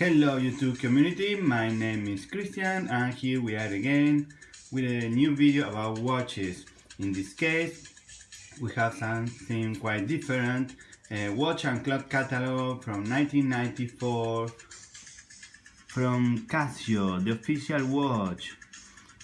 Hello YouTube community, my name is Christian and here we are again with a new video about watches. In this case, we have something quite different, a watch and clock catalog from 1994 from Casio, the official watch,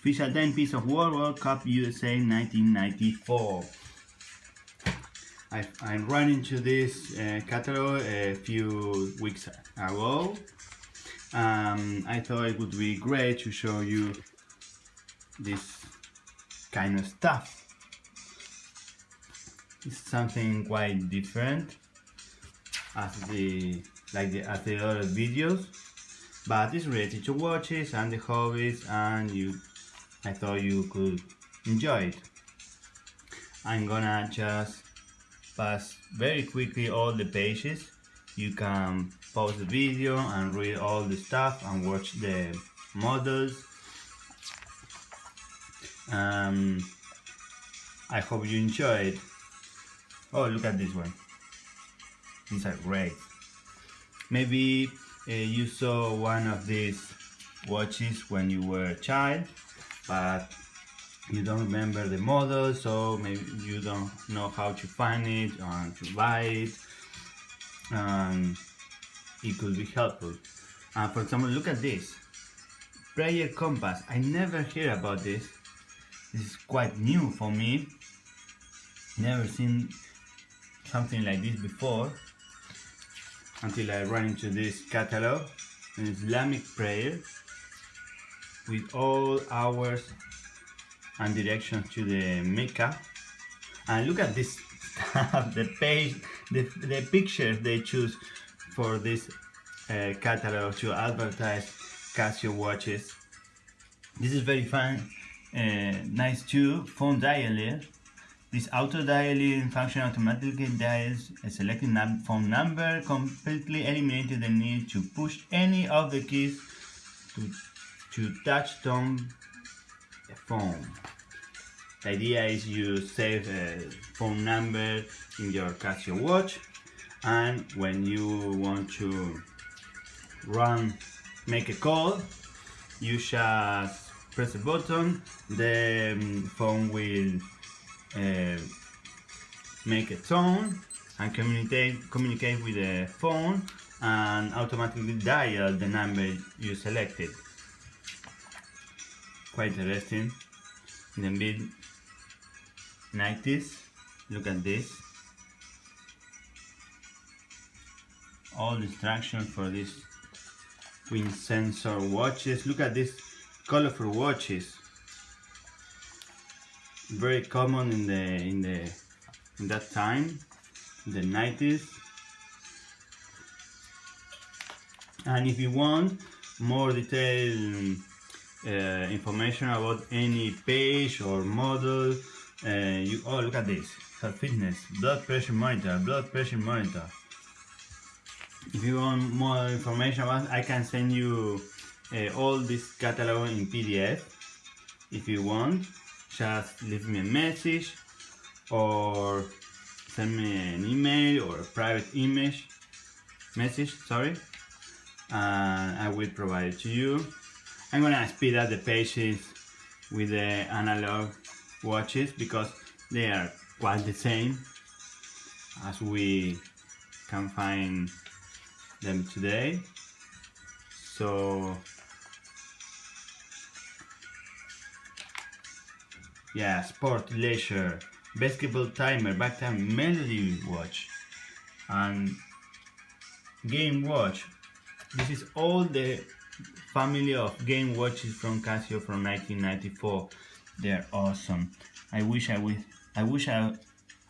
official timepiece of World World Cup USA 1994. I, I ran into this uh, catalog a few weeks ago. Um, I thought it would be great to show you this kind of stuff. It's something quite different as the like the as the other videos, but it's related to watches and the hobbies, and you I thought you could enjoy it. I'm gonna just pass very quickly all the pages you can pause the video and read all the stuff and watch the models. Um, I hope you enjoyed. Oh look at this one. These are great. Maybe uh, you saw one of these watches when you were a child but you don't remember the model so maybe you don't know how to find it or to buy it and it could be helpful. Uh, for example look at this. Prayer compass. I never hear about this. This is quite new for me. Never seen something like this before until I ran into this catalog. An Islamic prayer with all hours and directions to the Mecca. And look at this the page the, the pictures they choose for this uh, catalog to advertise Casio watches this is very fun uh, nice too phone dialer this auto dialing function automatically dials a selected num phone number completely eliminating the need to push any of the keys to, to touch tone phone. The idea is you save a phone number in your Casio watch and when you want to run make a call you just press a button the um, phone will uh, make a tone and communicate communicate with the phone and automatically dial the number you selected. Quite interesting. In the mid 90s look at this. All the instructions for these twin sensor watches. Look at these colorful watches. Very common in the in the in that time the 90s and if you want more detailed uh, information about any page or model uh, you oh look at this. Health fitness. Blood pressure monitor blood pressure monitor. If you want more information about I can send you uh, all this catalog in PDF if you want just leave me a message or send me an email or a private image message sorry and I will provide it to you. I'm gonna speed up the pages with the analog watches because they are quite the same as we can find them today. So yeah sport leisure basketball timer back time melody watch and game watch. This is all the family of game watches from Casio from 1994 they're awesome. I wish I would I wish I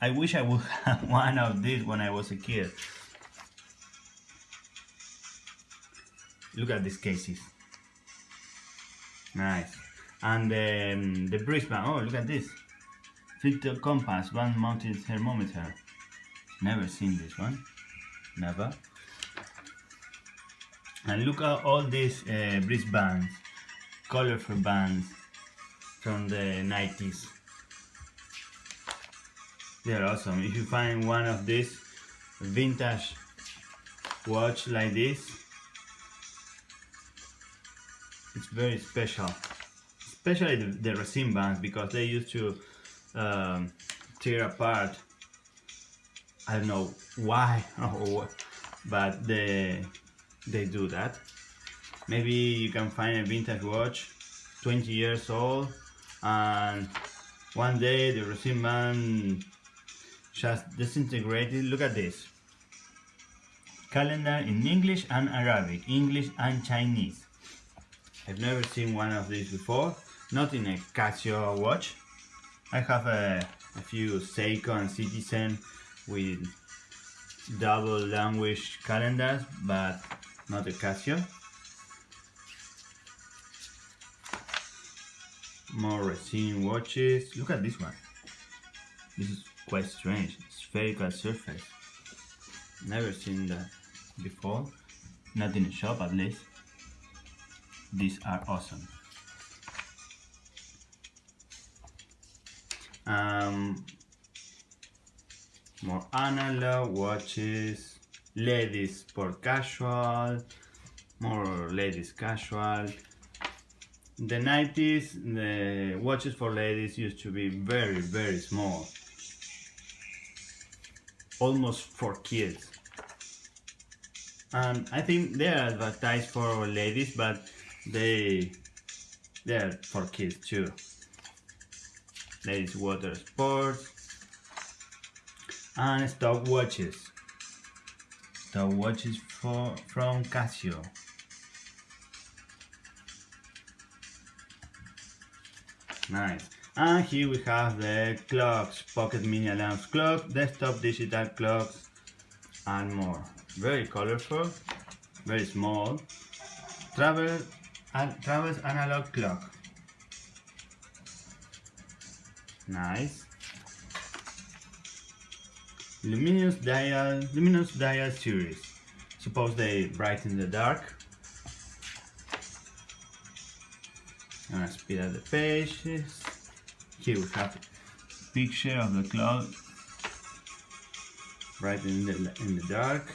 I wish I would have one of these when I was a kid. Look at these cases. Nice. And um, the brisbane oh look at this. Filter compass one mounted thermometer. Never seen this one. Never. And look at all these uh, bands. Colorful bands from the 90s they're awesome. If you find one of these vintage watch like this it's very special. Especially the, the resin bands because they used to um, tear apart. I don't know why or but they they do that. Maybe you can find a vintage watch 20 years old and one day the resin band just disintegrated. Look at this. Calendar in English and Arabic English and Chinese. I've never seen one of these before. Not in a Casio watch. I have a, a few Seiko and Citizen with double language calendars but not a Casio more resin watches. Look at this one. This is quite strange. Spherical surface. Never seen that before. Not in shop at least. These are awesome. Um, more analog watches. Ladies for casual. More ladies casual the 90s the watches for ladies used to be very very small. Almost for kids. And I think they are advertised for ladies but they they're for kids too. Ladies water sports. And stop stopwatches. Stopwatches for from Casio nice. And here we have the clocks pocket mini alarms clock desktop digital clocks and more. Very colorful very small. Travel and travels analog clock. Nice. Luminous dial luminous dial series. Suppose they bright in the dark Up the pages here we have a picture of the clock bright in the in the dark.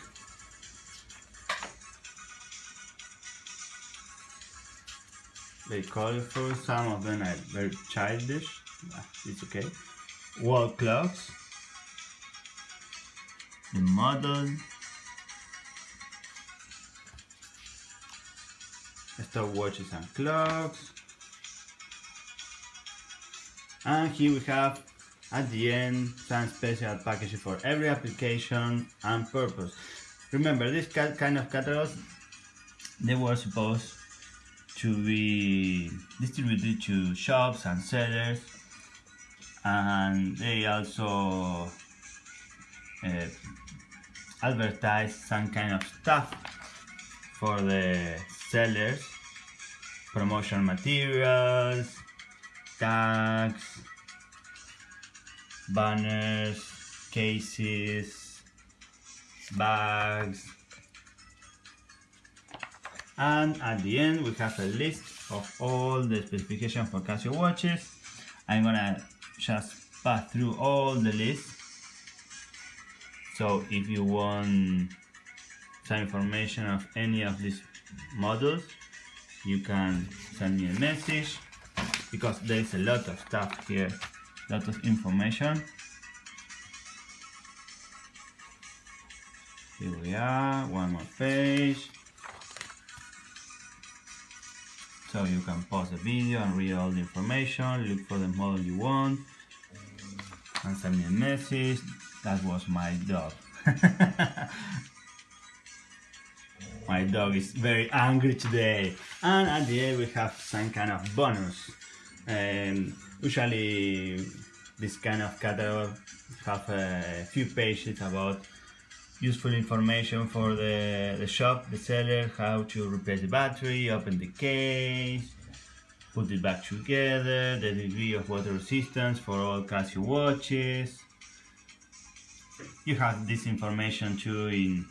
Very colorful some of them are very childish. It's okay. Wall clocks. The model. Stopwatches and clocks and here we have at the end some special packages for every application and purpose. Remember this kind of catalogs they were supposed to be distributed to shops and sellers and they also uh, advertise some kind of stuff for the sellers promotion materials tags banners cases bags. And at the end we have a list of all the specifications for Casio watches. I'm gonna just pass through all the list. So if you want some information of any of these models you can send me a message because there is a lot of stuff here a lot of information. Here we are one more page. So you can pause the video and read all the information look for the model you want and send me a message. That was my dog. My dog is very angry today. And at the end we have some kind of bonus and usually this kind of catalog have a few pages about useful information for the, the shop, the seller, how to replace the battery, open the case, put it back together, the degree of water resistance for all Casio watches. You have this information too in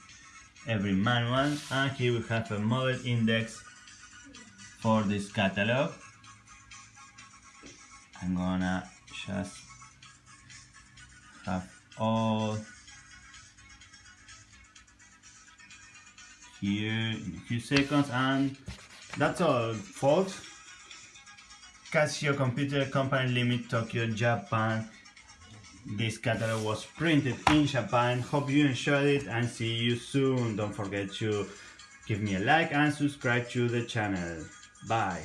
every manual and here we have a model index for this catalog. I'm gonna just have all here in a few seconds and that's all folks. Casio Computer Company Limit Tokyo Japan. This catalog was printed in Japan. Hope you enjoyed it and see you soon. Don't forget to give me a like and subscribe to the channel. Bye